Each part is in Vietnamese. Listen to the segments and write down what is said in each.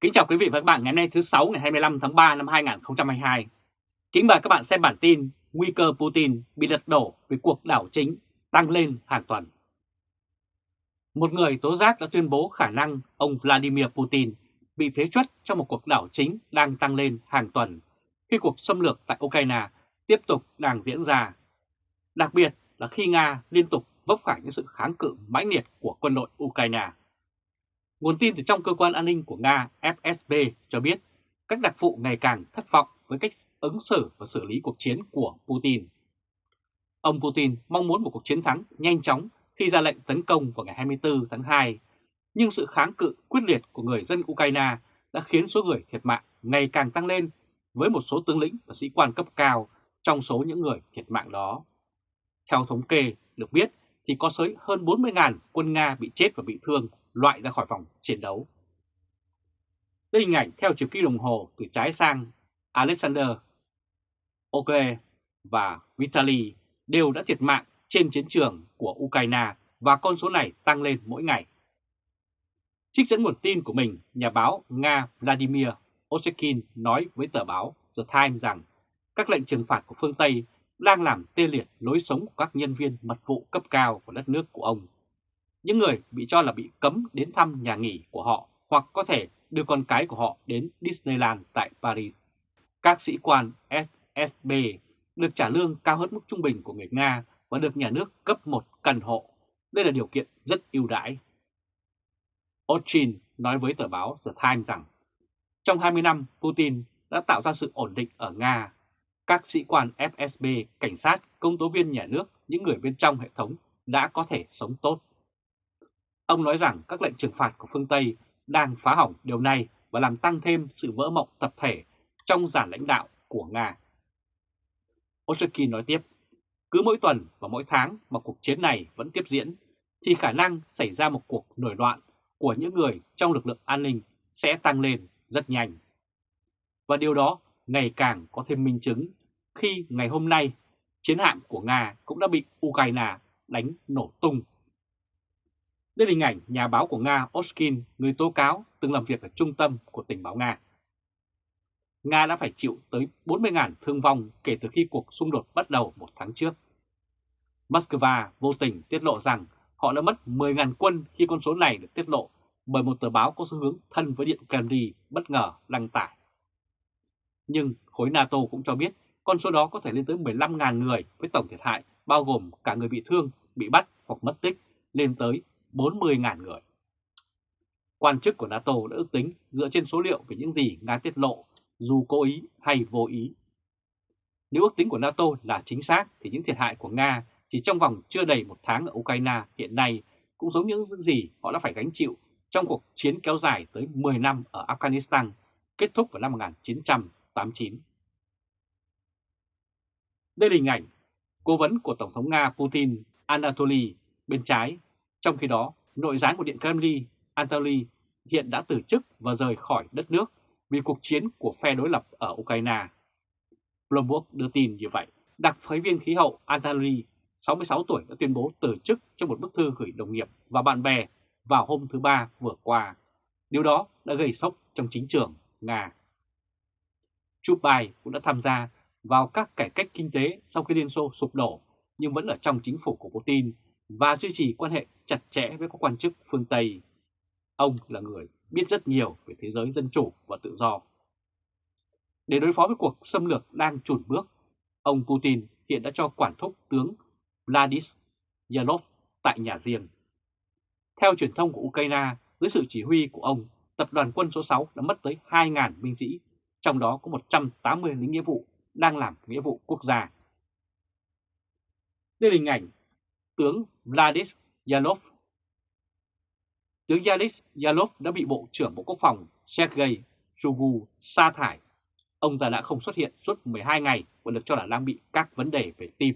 Kính chào quý vị và các bạn ngày hôm nay thứ 6 ngày 25 tháng 3 năm 2022. Kính mời các bạn xem bản tin Nguy cơ Putin bị lật đổ vì cuộc đảo chính tăng lên hàng tuần. Một người tố giác đã tuyên bố khả năng ông Vladimir Putin bị phế truất trong một cuộc đảo chính đang tăng lên hàng tuần khi cuộc xâm lược tại Ukraine tiếp tục đang diễn ra. Đặc biệt là khi Nga liên tục vấp phải những sự kháng cự mãnh liệt của quân đội Ukraine. Nguồn tin từ trong cơ quan an ninh của Nga FSB cho biết các đặc vụ ngày càng thất vọng với cách ứng xử và xử lý cuộc chiến của Putin. Ông Putin mong muốn một cuộc chiến thắng nhanh chóng khi ra lệnh tấn công vào ngày 24 tháng 2, nhưng sự kháng cự quyết liệt của người dân Ukraine đã khiến số người thiệt mạng ngày càng tăng lên với một số tướng lĩnh và sĩ quan cấp cao trong số những người thiệt mạng đó. Theo thống kê được biết thì có tới hơn 40.000 quân Nga bị chết và bị thương loại ra khỏi vòng chiến đấu. Đây hình ảnh theo chiều kim đồng hồ từ trái sang Alexander Ogle và Vitaly đều đã thiệt mạng trên chiến trường của Ukraine và con số này tăng lên mỗi ngày. Trích dẫn nguồn tin của mình, nhà báo Nga Vladimir Osekin nói với tờ báo The Times rằng các lệnh trừng phạt của phương Tây đang làm tê liệt lối sống của các nhân viên mật vụ cấp cao của đất nước của ông những người bị cho là bị cấm đến thăm nhà nghỉ của họ hoặc có thể đưa con cái của họ đến Disneyland tại Paris. Các sĩ quan FSB được trả lương cao hơn mức trung bình của người Nga và được nhà nước cấp một căn hộ. Đây là điều kiện rất ưu đãi. Ochin nói với tờ báo The Times rằng trong 20 năm Putin đã tạo ra sự ổn định ở Nga. Các sĩ quan FSB, cảnh sát, công tố viên nhà nước, những người bên trong hệ thống đã có thể sống tốt. Ông nói rằng các lệnh trừng phạt của phương Tây đang phá hỏng điều này và làm tăng thêm sự vỡ mộng tập thể trong giản lãnh đạo của Nga. Osaki nói tiếp, cứ mỗi tuần và mỗi tháng mà cuộc chiến này vẫn tiếp diễn, thì khả năng xảy ra một cuộc nổi loạn của những người trong lực lượng an ninh sẽ tăng lên rất nhanh. Và điều đó ngày càng có thêm minh chứng khi ngày hôm nay chiến hạm của Nga cũng đã bị Ukraine đánh nổ tung đây là hình ảnh nhà báo của Nga Oskin, người tố cáo từng làm việc ở trung tâm của tình báo Nga. Nga đã phải chịu tới 40.000 thương vong kể từ khi cuộc xung đột bắt đầu một tháng trước. Moscow vô tình tiết lộ rằng họ đã mất 10.000 quân khi con số này được tiết lộ bởi một tờ báo có xu hướng thân với Điện Kremlin bất ngờ đăng tải. Nhưng khối NATO cũng cho biết con số đó có thể lên tới 15.000 người với tổng thiệt hại bao gồm cả người bị thương, bị bắt hoặc mất tích lên tới 40.000 người. Quan chức của NATO đã ước tính dựa trên số liệu về những gì Nga tiết lộ, dù cố ý hay vô ý. Nếu ước tính của NATO là chính xác thì những thiệt hại của Nga chỉ trong vòng chưa đầy một tháng ở Ukraine hiện nay cũng giống những gì họ đã phải gánh chịu trong cuộc chiến kéo dài tới 10 năm ở Afghanistan, kết thúc vào năm 1989. Đây là hình ảnh cố vấn của Tổng thống Nga Putin Anatoly bên trái trong khi đó, nội gián của Điện Kremlin, Anatoly hiện đã từ chức và rời khỏi đất nước vì cuộc chiến của phe đối lập ở Ukraine. Bloomberg đưa tin như vậy. Đặc phái viên khí hậu Anatoly, 66 tuổi đã tuyên bố từ chức trong một bức thư gửi đồng nghiệp và bạn bè vào hôm thứ Ba vừa qua. Điều đó đã gây sốc trong chính trường Nga. Chubai cũng đã tham gia vào các cải cách kinh tế sau khi Liên Xô sụp đổ nhưng vẫn ở trong chính phủ của Putin và duy trì quan hệ chặt chẽ với các quan chức phương Tây. Ông là người biết rất nhiều về thế giới dân chủ và tự do. Để đối phó với cuộc xâm lược đang chùn bước, ông Putin hiện đã cho quản thúc tướng Vladis Yalov tại nhà riêng. Theo truyền thông của Ukraine, dưới sự chỉ huy của ông, tập đoàn quân số 6 đã mất tới 2.000 binh sĩ, trong đó có 180 lính nghĩa vụ đang làm nghĩa vụ quốc gia. Đây là hình ảnh tướng Vladis Yalov. Tướng Yanis Yalov đã bị Bộ trưởng Bộ Quốc phòng Sergei Shoigu sa thải. Ông ta đã không xuất hiện suốt 12 ngày và được cho là đang bị các vấn đề về tim.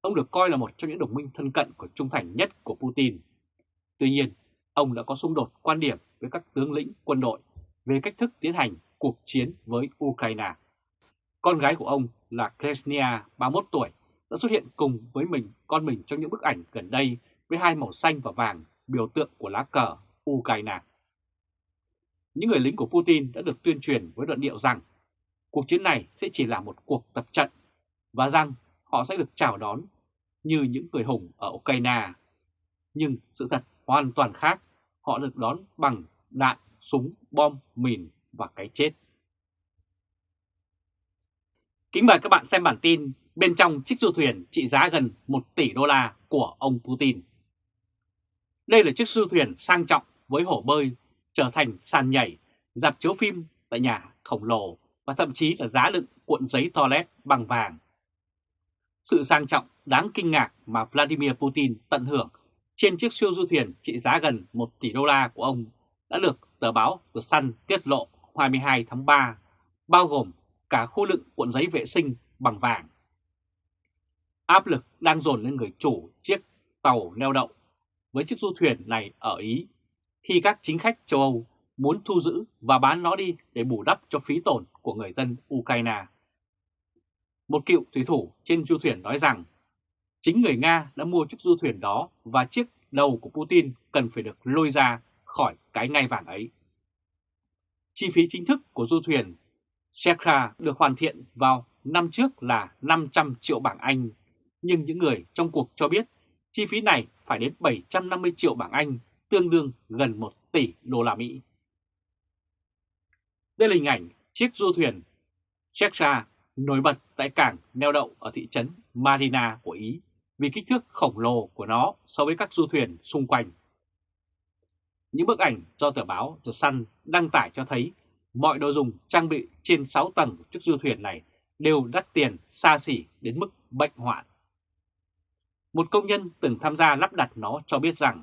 Ông được coi là một trong những đồng minh thân cận của trung thành nhất của Putin. Tuy nhiên, ông đã có xung đột quan điểm với các tướng lĩnh quân đội về cách thức tiến hành cuộc chiến với Ukraine. Con gái của ông là Kresnia, 31 tuổi, đã xuất hiện cùng với mình con mình trong những bức ảnh gần đây với hai màu xanh và vàng biểu tượng của lá cờ Ukraine. những người lính của Putin đã được tuyên truyền với luận điệu rằng cuộc chiến này sẽ chỉ là một cuộc tập trận và rằng họ sẽ được chào đón như những người hùng ở Ukraine. Nhưng sự thật hoàn toàn khác, họ được đón bằng đạn, súng, bom, mìn và cái chết. Kính mời các bạn xem bản tin bên trong chiếc du thuyền trị giá gần 1 tỷ đô la của ông Putin. Đây là chiếc du thuyền sang trọng với hồ bơi trở thành sàn nhảy, dạp chiếu phim tại nhà khổng lồ và thậm chí là giá đựng cuộn giấy toilet bằng vàng. Sự sang trọng đáng kinh ngạc mà Vladimir Putin tận hưởng trên chiếc siêu du thuyền trị giá gần 1 tỷ đô la của ông đã được tờ báo The Sun tiết lộ 22 tháng 3, bao gồm cả khu đựng cuộn giấy vệ sinh bằng vàng. Áp lực đang dồn lên người chủ chiếc tàu neo đậu với chiếc du thuyền này ở Ý khi các chính khách châu Âu muốn thu giữ và bán nó đi để bù đắp cho phí tổn của người dân Ukraine. Một cựu thủy thủ trên du thuyền nói rằng chính người Nga đã mua chiếc du thuyền đó và chiếc đầu của Putin cần phải được lôi ra khỏi cái ngai vàng ấy. Chi phí chính thức của du thuyền Shekra được hoàn thiện vào năm trước là 500 triệu bảng Anh, nhưng những người trong cuộc cho biết chi phí này phải đến 750 triệu bảng Anh, tương đương gần 1 tỷ đô la Mỹ. Đây là hình ảnh chiếc du thuyền Shekra nổi bật tại cảng neo đậu ở thị trấn Marina của Ý vì kích thước khổng lồ của nó so với các du thuyền xung quanh. Những bức ảnh do tờ báo The Sun đăng tải cho thấy mọi đồ dùng trang bị trên 6 tầng của chiếc du thuyền này đều đắt tiền xa xỉ đến mức bệnh hoạn. Một công nhân từng tham gia lắp đặt nó cho biết rằng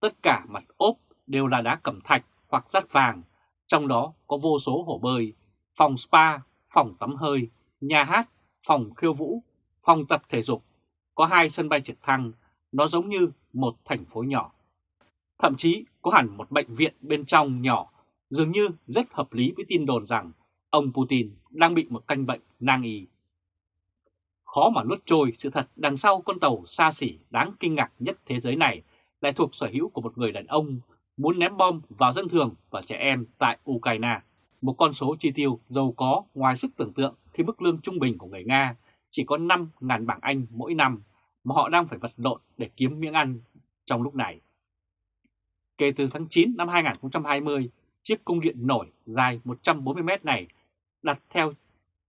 tất cả mặt ốp đều là đá cẩm thạch hoặc sắt vàng, trong đó có vô số hồ bơi, phòng spa, phòng tắm hơi, nhà hát, phòng khiêu vũ, phòng tập thể dục, có hai sân bay trực thăng, nó giống như một thành phố nhỏ. Thậm chí có hẳn một bệnh viện bên trong nhỏ, dường như rất hợp lý với tin đồn rằng ông Putin đang bị một căn bệnh nan y. Khó mà nuốt trôi sự thật đằng sau con tàu xa xỉ đáng kinh ngạc nhất thế giới này lại thuộc sở hữu của một người đàn ông muốn ném bom vào dân thường và trẻ em tại Ukraine. Một con số chi tiêu giàu có ngoài sức tưởng tượng khi mức lương trung bình của người Nga chỉ có 5.000 bảng Anh mỗi năm mà họ đang phải vật lộn để kiếm miếng ăn trong lúc này. Kể từ tháng 9 năm 2020, chiếc cung điện nổi dài 140 mét này đặt theo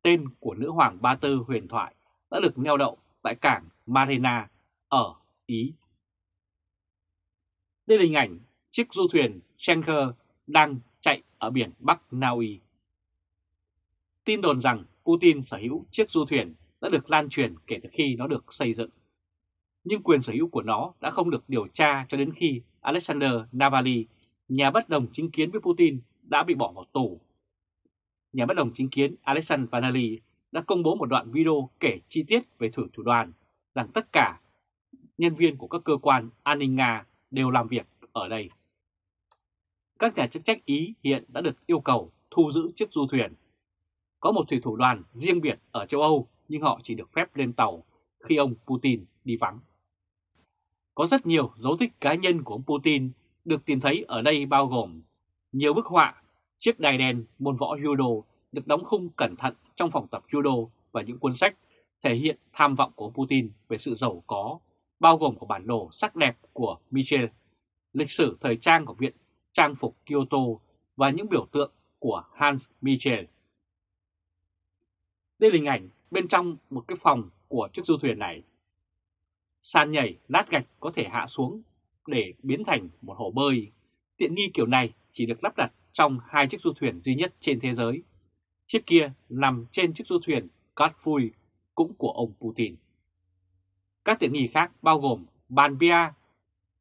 tên của nữ hoàng Ba Tư huyền thoại đã được neo đậu tại cảng Marina ở Ý. Đây là hình ảnh chiếc du thuyền Schenker đang chạy ở biển Bắc Na Uy. Tin đồn rằng Putin sở hữu chiếc du thuyền đã được lan truyền kể từ khi nó được xây dựng. Nhưng quyền sở hữu của nó đã không được điều tra cho đến khi Alexander Navalny, nhà bất đồng chính kiến với Putin, đã bị bỏ vào tù. Nhà bất đồng chính kiến Alexander Navalny đã công bố một đoạn video kể chi tiết về thử thủ đoàn rằng tất cả nhân viên của các cơ quan an ninh Nga đều làm việc ở đây. Các nhà chức trách Ý hiện đã được yêu cầu thu giữ chiếc du thuyền. Có một thủy thủ đoàn riêng biệt ở châu Âu nhưng họ chỉ được phép lên tàu khi ông Putin đi vắng. Có rất nhiều dấu tích cá nhân của ông Putin được tìm thấy ở đây bao gồm nhiều bức họa, chiếc đài đèn môn võ judo được đóng khung cẩn thận trong phòng tập judo và những cuốn sách thể hiện tham vọng của Putin về sự giàu có, bao gồm của bản đồ sắc đẹp của Michel, lịch sử thời trang của Viện Trang phục Kyoto và những biểu tượng của Hans Michel. Đây là hình ảnh bên trong một cái phòng của chiếc du thuyền này. Sàn nhảy lát gạch có thể hạ xuống để biến thành một hồ bơi. Tiện nghi kiểu này chỉ được lắp đặt trong hai chiếc du thuyền duy nhất trên thế giới. Chiếc kia nằm trên chiếc du thuyền Katfui cũng của ông Putin. Các tiện nghi khác bao gồm bàn bia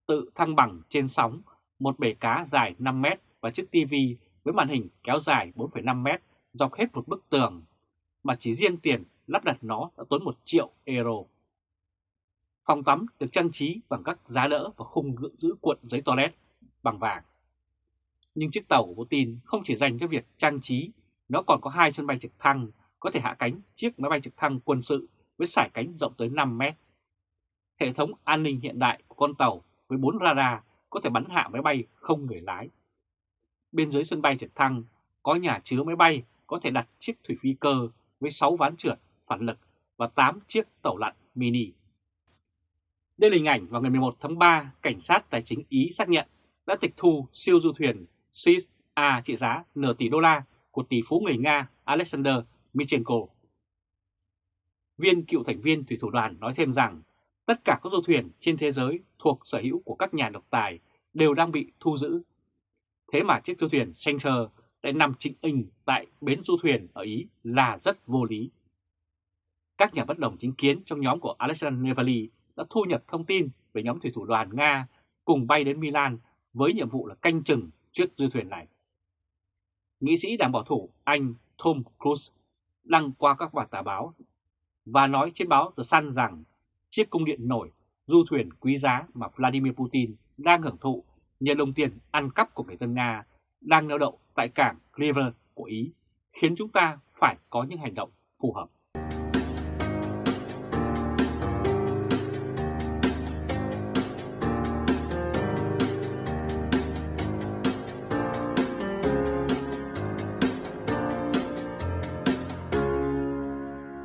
tự thăng bằng trên sóng, một bể cá dài 5 mét và chiếc TV với màn hình kéo dài 4,5 mét dọc hết một bức tường, mà chỉ riêng tiền lắp đặt nó đã tốn 1 triệu euro. Phòng tắm được trang trí bằng các giá đỡ và khung giữ cuộn giấy toilet bằng vàng. Nhưng chiếc tàu của Putin không chỉ dành cho việc trang trí, nó còn có hai sân bay trực thăng có thể hạ cánh chiếc máy bay trực thăng quân sự với sải cánh rộng tới 5 mét. Hệ thống an ninh hiện đại của con tàu với 4 radar có thể bắn hạ máy bay không người lái. bên dưới sân bay trực thăng có nhà chứa máy bay có thể đặt chiếc thủy phi cơ với 6 ván trượt phản lực và 8 chiếc tàu lặn mini. Đây là hình ảnh vào ngày 11 tháng 3, cảnh sát tài chính Ý xác nhận đã tịch thu siêu du thuyền SIS A trị giá nửa tỷ đô la của tỷ phú người Nga Alexander Michenko. Viên cựu thành viên thủy thủ đoàn nói thêm rằng, tất cả các du thuyền trên thế giới thuộc sở hữu của các nhà độc tài đều đang bị thu giữ. Thế mà chiếc du thuyền Schenker lại nằm chính hình tại bến du thuyền ở Ý là rất vô lý. Các nhà bất đồng chính kiến trong nhóm của Alexander Nevali đã thu nhập thông tin về nhóm thủy thủ đoàn Nga cùng bay đến Milan với nhiệm vụ là canh chừng chiếc du thuyền này. Nghị sĩ đảng bảo thủ, Anh Tom Cruise, đăng qua các bản tờ báo và nói trên báo The Sun rằng chiếc cung điện nổi, du thuyền quý giá mà Vladimir Putin đang hưởng thụ nhờ đồng tiền ăn cắp của người dân Nga đang neo đậu tại cảng River của Ý khiến chúng ta phải có những hành động phù hợp.